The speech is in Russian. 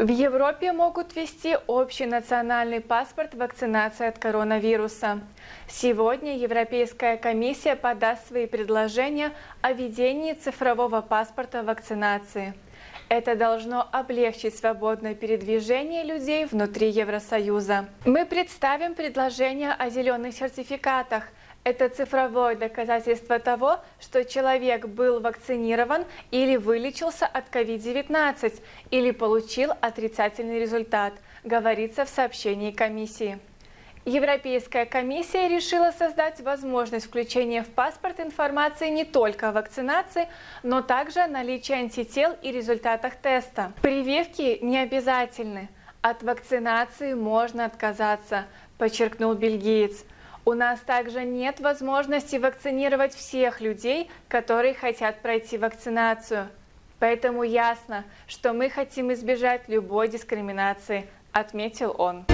В Европе могут ввести общий национальный паспорт вакцинации от коронавируса. Сегодня Европейская комиссия подаст свои предложения о введении цифрового паспорта вакцинации. Это должно облегчить свободное передвижение людей внутри Евросоюза. Мы представим предложение о зеленых сертификатах – это цифровое доказательство того, что человек был вакцинирован или вылечился от COVID-19 или получил отрицательный результат, говорится в сообщении комиссии. Европейская комиссия решила создать возможность включения в паспорт информации не только о вакцинации, но также о наличии антител и результатах теста. Прививки не обязательны. От вакцинации можно отказаться, подчеркнул бельгиец. У нас также нет возможности вакцинировать всех людей, которые хотят пройти вакцинацию. Поэтому ясно, что мы хотим избежать любой дискриминации, отметил он.